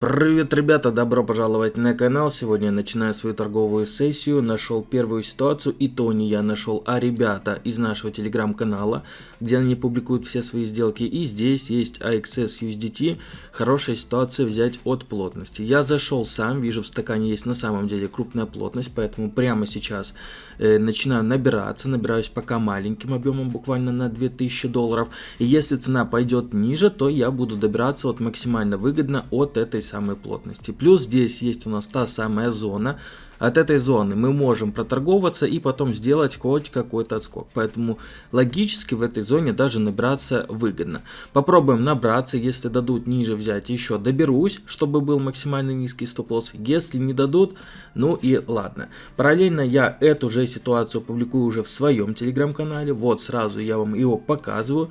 Привет, ребята, добро пожаловать на канал. Сегодня я начинаю свою торговую сессию. Нашел первую ситуацию, и то не я нашел, а ребята из нашего телеграм-канала, где они публикуют все свои сделки. И здесь есть AXS USDT. Хорошая ситуация взять от плотности. Я зашел сам, вижу в стакане есть на самом деле крупная плотность, поэтому прямо сейчас э, начинаю набираться. Набираюсь пока маленьким объемом, буквально на 2000 долларов. И если цена пойдет ниже, то я буду добираться вот максимально выгодно от этой самой плотности. Плюс здесь есть у нас та самая зона. От этой зоны мы можем проторговаться и потом сделать хоть какой-то отскок. Поэтому логически в этой зоне даже набраться выгодно. Попробуем набраться, если дадут ниже взять еще доберусь, чтобы был максимально низкий стоп-лосс. Если не дадут, ну и ладно. Параллельно я эту же ситуацию публикую уже в своем телеграм-канале. Вот сразу я вам его показываю.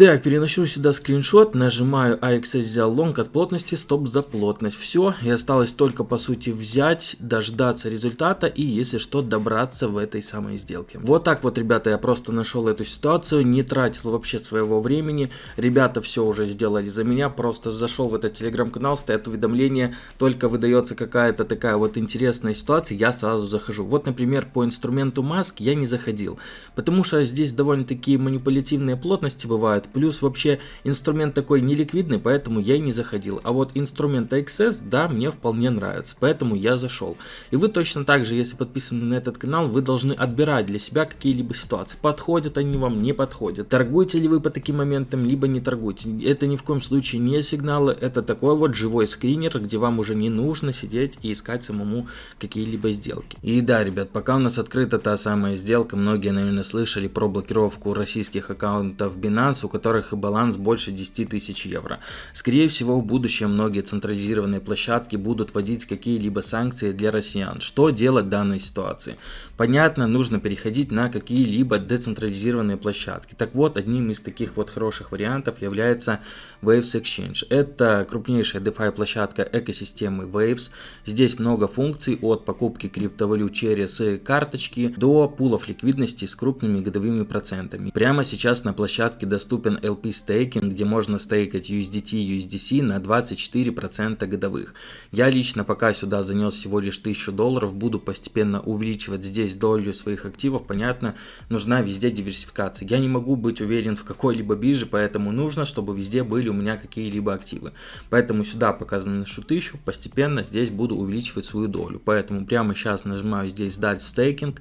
Так, переношу сюда скриншот, нажимаю AXS взял лонг от плотности, стоп за плотность. Все, и осталось только по сути взять, дождаться результата и если что добраться в этой самой сделке. Вот так вот, ребята, я просто нашел эту ситуацию, не тратил вообще своего времени. Ребята все уже сделали за меня, просто зашел в этот телеграм-канал, стоят уведомления, только выдается какая-то такая вот интересная ситуация, я сразу захожу. Вот, например, по инструменту маск я не заходил, потому что здесь довольно-таки манипулятивные плотности бывают, Плюс вообще инструмент такой неликвидный, поэтому я и не заходил. А вот инструмент XS, да, мне вполне нравится, поэтому я зашел. И вы точно так же, если подписаны на этот канал, вы должны отбирать для себя какие-либо ситуации. Подходят они вам, не подходят. Торгуете ли вы по таким моментам, либо не торгуете. Это ни в коем случае не сигналы, это такой вот живой скринер, где вам уже не нужно сидеть и искать самому какие-либо сделки. И да, ребят, пока у нас открыта та самая сделка, многие, наверное, слышали про блокировку российских аккаунтов Binance, у которых баланс больше 10 тысяч евро. Скорее всего, в будущем многие централизированные площадки будут вводить какие-либо санкции для россиян. Что делать в данной ситуации? Понятно, нужно переходить на какие-либо децентрализированные площадки. Так вот, одним из таких вот хороших вариантов является Waves Exchange. Это крупнейшая DeFi площадка экосистемы Waves. Здесь много функций от покупки криптовалют через карточки до пулов ликвидности с крупными годовыми процентами. Прямо сейчас на площадке доступен доступен LP стейкинг, где можно стейкать USDT и USDC на 24% годовых. Я лично пока сюда занес всего лишь 1000 долларов, буду постепенно увеличивать здесь долю своих активов. Понятно, нужна везде диверсификация. Я не могу быть уверен в какой-либо бирже, поэтому нужно, чтобы везде были у меня какие-либо активы. Поэтому сюда пока заношу 1000, постепенно здесь буду увеличивать свою долю. Поэтому прямо сейчас нажимаю здесь сдать стейкинг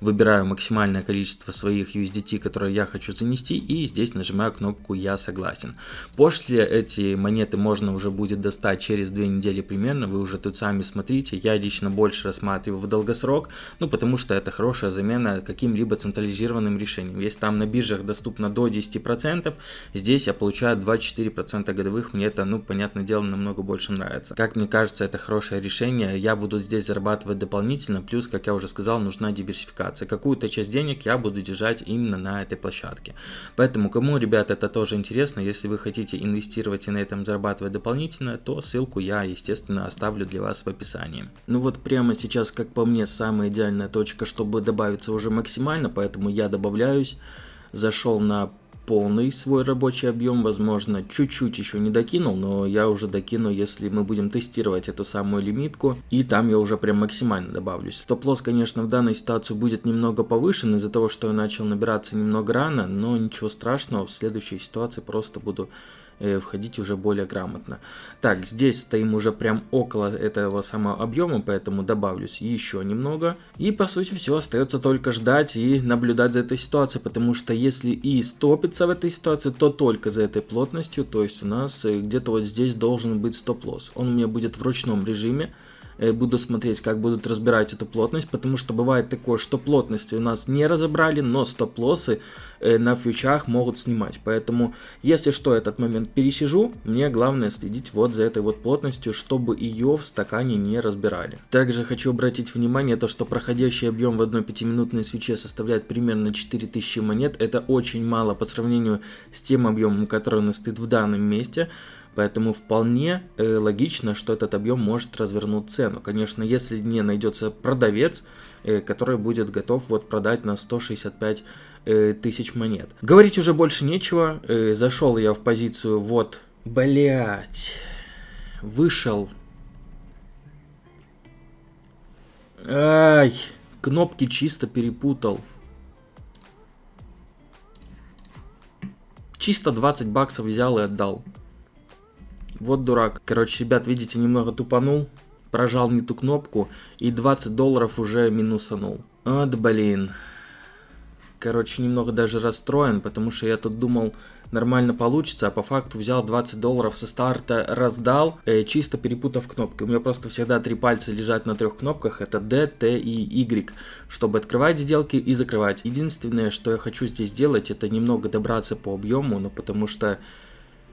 выбираю максимальное количество своих USDT, которые я хочу занести, и здесь нажимаю кнопку «Я согласен». После эти монеты можно уже будет достать через две недели примерно, вы уже тут сами смотрите, я лично больше рассматриваю в долгосрок, ну потому что это хорошая замена каким-либо централизированным решением. Если там на биржах доступно до 10%, здесь я получаю 24% годовых, мне это, ну, понятное дело, намного больше нравится. Как мне кажется, это хорошее решение, я буду здесь зарабатывать дополнительно, плюс, как я уже сказал, нужна диверсификация операции. Какую-то часть денег я буду держать именно на этой площадке. Поэтому, кому, ребята, это тоже интересно, если вы хотите инвестировать и на этом зарабатывать дополнительно, то ссылку я, естественно, оставлю для вас в описании. Ну вот прямо сейчас, как по мне, самая идеальная точка, чтобы добавиться уже максимально, поэтому я добавляюсь. Зашел на полный свой рабочий объем, возможно, чуть-чуть еще не докинул, но я уже докину, если мы будем тестировать эту самую лимитку, и там я уже прям максимально добавлюсь. Стоп-лосс, конечно, в данной ситуации будет немного повышен из-за того, что я начал набираться немного рано, но ничего страшного, в следующей ситуации просто буду входить уже более грамотно. Так, здесь стоим уже прям около этого самого объема, поэтому добавлюсь еще немного. И по сути все, остается только ждать и наблюдать за этой ситуацией, потому что если и стопится в этой ситуации, то только за этой плотностью, то есть у нас э, где-то вот здесь должен быть стоп-лосс. Он у меня будет в ручном режиме. Э, буду смотреть, как будут разбирать эту плотность, потому что бывает такое, что плотности у нас не разобрали, но стоп-лоссы э, на фьючах могут снимать. Поэтому, если что, этот момент пересижу, мне главное следить вот за этой вот плотностью, чтобы ее в стакане не разбирали. Также хочу обратить внимание, то что проходящий объем в одной 5-минутной свече составляет примерно 4000 монет. Это очень мало по сравнению с тем объемом, который у нас стоит в данном месте. Поэтому вполне э, логично, что этот объем может развернуть цену. Конечно, если не найдется продавец, э, который будет готов вот продать на 165 э, тысяч монет. Говорить уже больше нечего. Э, зашел я в позицию вот... Блять. вышел. Ай, кнопки чисто перепутал. Чисто 20 баксов взял и отдал. Вот дурак. Короче, ребят, видите, немного тупанул. Прожал не ту кнопку. И 20 долларов уже минусанул. Вот, блин. Короче, немного даже расстроен, потому что я тут думал, нормально получится, а по факту взял 20 долларов со старта, раздал, э, чисто перепутав кнопки. У меня просто всегда три пальца лежат на трех кнопках, это D, T и Y, чтобы открывать сделки и закрывать. Единственное, что я хочу здесь сделать, это немного добраться по объему, ну потому что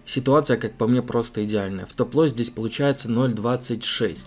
ситуация, как по мне, просто идеальная. В стоп-лосс здесь получается 0.26.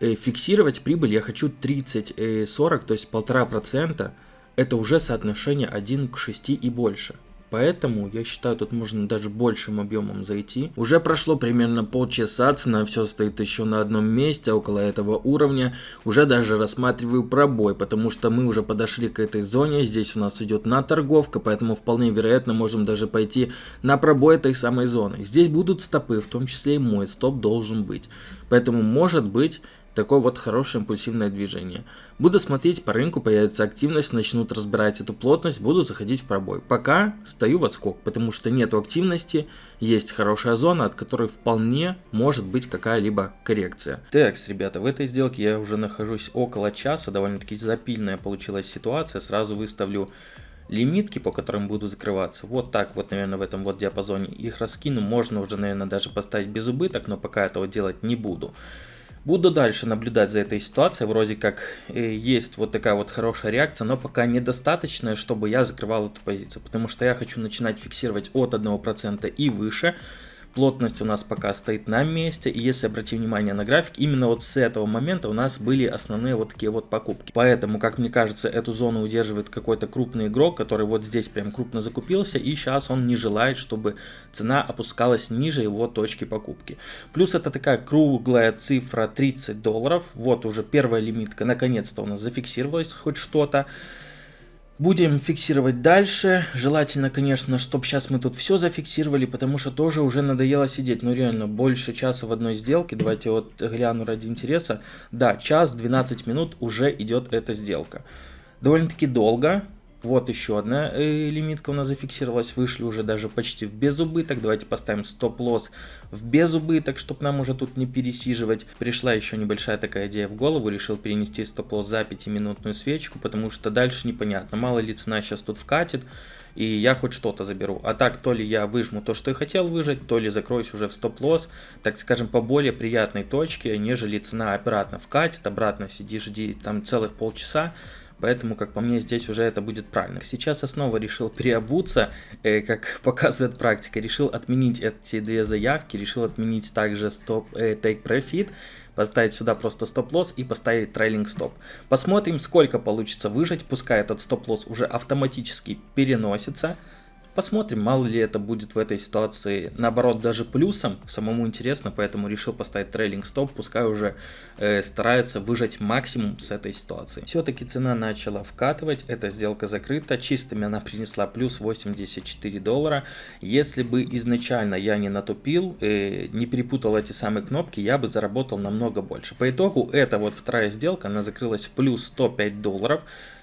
Э, фиксировать прибыль я хочу 30-40, э, то есть 1,5%. Это уже соотношение 1 к 6 и больше. Поэтому я считаю, тут можно даже большим объемом зайти. Уже прошло примерно полчаса, цена все стоит еще на одном месте, около этого уровня. Уже даже рассматриваю пробой, потому что мы уже подошли к этой зоне. Здесь у нас идет на торговка, поэтому вполне вероятно можем даже пойти на пробой этой самой зоны. Здесь будут стопы, в том числе и мой стоп должен быть. Поэтому может быть Такое вот хорошее импульсивное движение. Буду смотреть по рынку, появится активность, начнут разбирать эту плотность, буду заходить в пробой. Пока стою в отскок, потому что нету активности, есть хорошая зона, от которой вполне может быть какая-либо коррекция. Так, ребята, в этой сделке я уже нахожусь около часа, довольно-таки запильная получилась ситуация. Сразу выставлю лимитки, по которым буду закрываться. Вот так вот, наверное, в этом вот диапазоне их раскину. Можно уже, наверное, даже поставить без убыток, но пока этого делать не буду. Буду дальше наблюдать за этой ситуацией, вроде как э, есть вот такая вот хорошая реакция, но пока недостаточная, чтобы я закрывал эту позицию, потому что я хочу начинать фиксировать от 1% и выше, Плотность у нас пока стоит на месте. И если обратить внимание на график, именно вот с этого момента у нас были основные вот такие вот покупки. Поэтому, как мне кажется, эту зону удерживает какой-то крупный игрок, который вот здесь прям крупно закупился. И сейчас он не желает, чтобы цена опускалась ниже его точки покупки. Плюс это такая круглая цифра 30 долларов. Вот уже первая лимитка наконец-то у нас зафиксировалась хоть что-то. Будем фиксировать дальше. Желательно, конечно, чтобы сейчас мы тут все зафиксировали, потому что тоже уже надоело сидеть. Ну реально, больше часа в одной сделке. Давайте вот гляну ради интереса. Да, час 12 минут уже идет эта сделка. Довольно-таки долго. Вот еще одна э, лимитка у нас зафиксировалась, вышли уже даже почти в безубыток. Давайте поставим стоп-лосс в безубыток, чтобы нам уже тут не пересиживать. Пришла еще небольшая такая идея в голову, решил перенести стоп-лосс за 5-минутную свечку, потому что дальше непонятно, мало ли цена сейчас тут вкатит, и я хоть что-то заберу. А так, то ли я выжму то, что я хотел выжать, то ли закроюсь уже в стоп-лосс, так скажем, по более приятной точке, нежели цена обратно вкатит, обратно сиди, жди там целых полчаса, Поэтому, как по мне, здесь уже это будет правильно. Сейчас я снова решил переобуться, э, как показывает практика. Решил отменить эти две заявки, решил отменить также стоп, э, take profit, поставить сюда просто стоп-лосс и поставить трейлинг стоп. Посмотрим, сколько получится выжать, пускай этот стоп-лосс уже автоматически переносится. Посмотрим, мало ли это будет в этой ситуации, наоборот, даже плюсом, самому интересно, поэтому решил поставить трейлинг стоп, пускай уже э, старается выжать максимум с этой ситуации. Все-таки цена начала вкатывать, эта сделка закрыта, чистыми она принесла плюс 84 доллара. Если бы изначально я не натупил, э, не перепутал эти самые кнопки, я бы заработал намного больше. По итогу, эта вот вторая сделка, она закрылась в плюс 105 долларов.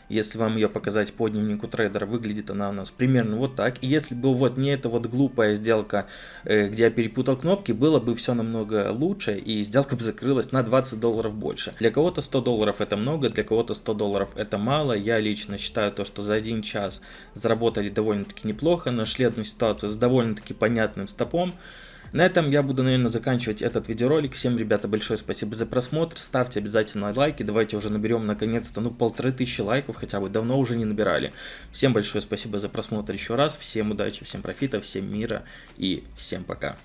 Если вам ее показать по дневнику трейдера, выглядит она у нас примерно вот так. И если бы вот не эта вот глупая сделка, э, где я перепутал кнопки, было бы все намного лучше, и сделка бы закрылась на 20 долларов больше. Для кого-то 100 долларов это много, для кого-то 100 долларов это мало. Я лично считаю то, что за один час заработали довольно-таки неплохо, нашли одну ситуацию с довольно-таки понятным стопом. На этом я буду, наверное, заканчивать этот видеоролик. Всем, ребята, большое спасибо за просмотр. Ставьте обязательно лайки. Давайте уже наберем, наконец-то, ну, полторы тысячи лайков хотя бы. Давно уже не набирали. Всем большое спасибо за просмотр еще раз. Всем удачи, всем профита, всем мира и всем пока.